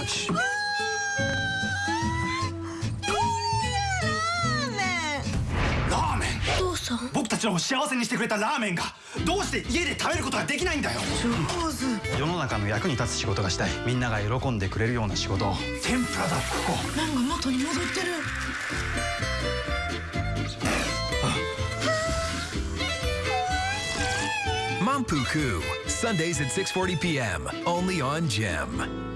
Ouch! ラーメン。父さん僕たちの幸せにしてくれたラーメンがどうして家で食べることができないんだよ。世の中の役に立つ仕事がしたい。みんなが喜んでくれるような仕事を。天ぷらだ。ここ。なんか元に戻ってる。マンプークー Sundays at 6:40 p.m. only on Gem.